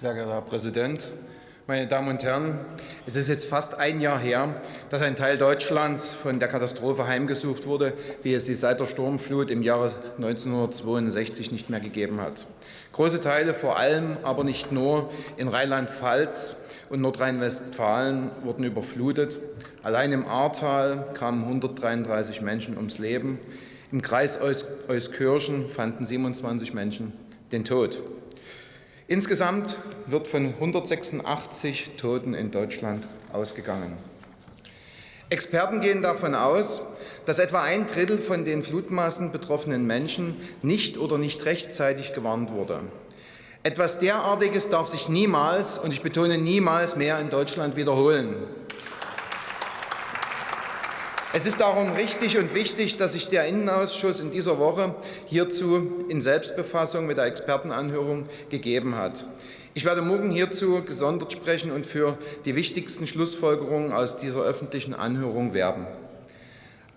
Sehr geehrter Herr Präsident, meine Damen und Herren! Es ist jetzt fast ein Jahr her, dass ein Teil Deutschlands von der Katastrophe heimgesucht wurde, wie es sie seit der Sturmflut im Jahre 1962 nicht mehr gegeben hat. Große Teile, vor allem aber nicht nur in Rheinland-Pfalz und Nordrhein-Westfalen, wurden überflutet. Allein im Ahrtal kamen 133 Menschen ums Leben. Im Kreis Euskirchen fanden 27 Menschen den Tod. Insgesamt wird von 186 Toten in Deutschland ausgegangen. Experten gehen davon aus, dass etwa ein Drittel von den Flutmassen betroffenen Menschen nicht oder nicht rechtzeitig gewarnt wurde. Etwas derartiges darf sich niemals, und ich betone niemals mehr in Deutschland wiederholen. Es ist darum richtig und wichtig, dass sich der Innenausschuss in dieser Woche hierzu in Selbstbefassung mit der Expertenanhörung gegeben hat. Ich werde morgen hierzu gesondert sprechen und für die wichtigsten Schlussfolgerungen aus dieser öffentlichen Anhörung werben.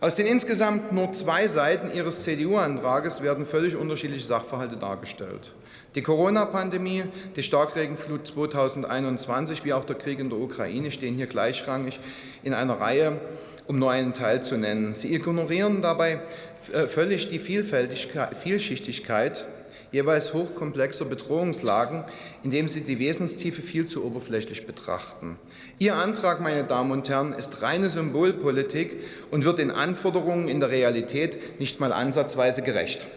Aus den insgesamt nur zwei Seiten Ihres CDU-Antrages werden völlig unterschiedliche Sachverhalte dargestellt. Die Corona-Pandemie, die Starkregenflut 2021 wie auch der Krieg in der Ukraine stehen hier gleichrangig in einer Reihe um nur einen Teil zu nennen. Sie ignorieren dabei äh, völlig die Vielschichtigkeit jeweils hochkomplexer Bedrohungslagen, indem sie die Wesenstiefe viel zu oberflächlich betrachten. Ihr Antrag, meine Damen und Herren, ist reine Symbolpolitik und wird den Anforderungen in der Realität nicht mal ansatzweise gerecht.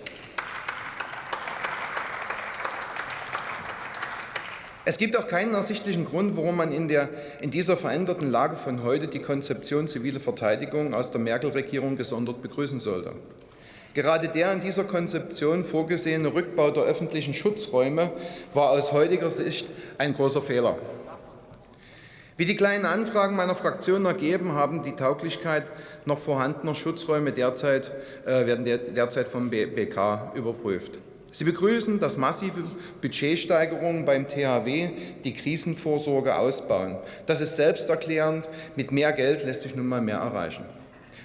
Es gibt auch keinen ersichtlichen Grund, warum man in, der, in dieser veränderten Lage von heute die Konzeption zivile Verteidigung aus der Merkel-Regierung gesondert begrüßen sollte. Gerade der in dieser Konzeption vorgesehene Rückbau der öffentlichen Schutzräume war aus heutiger Sicht ein großer Fehler. Wie die kleinen Anfragen meiner Fraktion ergeben, haben die Tauglichkeit noch vorhandener Schutzräume derzeit, äh, werden derzeit vom BK überprüft. Sie begrüßen, dass massive Budgetsteigerungen beim THW die Krisenvorsorge ausbauen. Das ist selbsterklärend. Mit mehr Geld lässt sich nun mal mehr erreichen.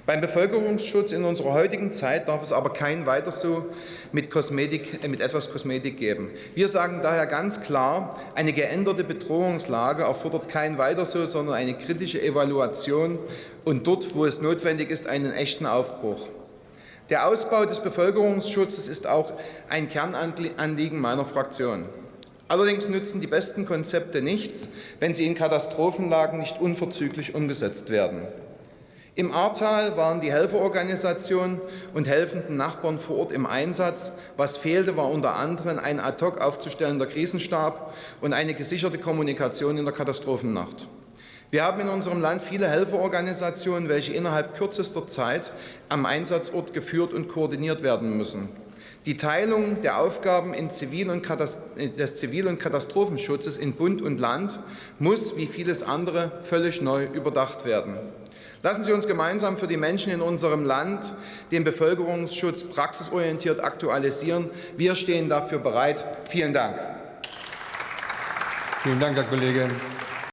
Beim Bevölkerungsschutz in unserer heutigen Zeit darf es aber kein weiter so mit, Kosmetik, äh, mit etwas Kosmetik geben. Wir sagen daher ganz klar, eine geänderte Bedrohungslage erfordert kein weiter so, sondern eine kritische Evaluation und dort, wo es notwendig ist, einen echten Aufbruch. Der Ausbau des Bevölkerungsschutzes ist auch ein Kernanliegen meiner Fraktion. Allerdings nützen die besten Konzepte nichts, wenn sie in Katastrophenlagen nicht unverzüglich umgesetzt werden. Im Ahrtal waren die Helferorganisationen und helfenden Nachbarn vor Ort im Einsatz. Was fehlte, war unter anderem ein ad hoc aufzustellender Krisenstab und eine gesicherte Kommunikation in der Katastrophennacht. Wir haben in unserem Land viele Helferorganisationen, welche innerhalb kürzester Zeit am Einsatzort geführt und koordiniert werden müssen. Die Teilung der Aufgaben Zivil des Zivil- und Katastrophenschutzes in Bund und Land muss, wie vieles andere, völlig neu überdacht werden. Lassen Sie uns gemeinsam für die Menschen in unserem Land den Bevölkerungsschutz praxisorientiert aktualisieren. Wir stehen dafür bereit. Vielen Dank. Vielen Dank, Herr Kollege.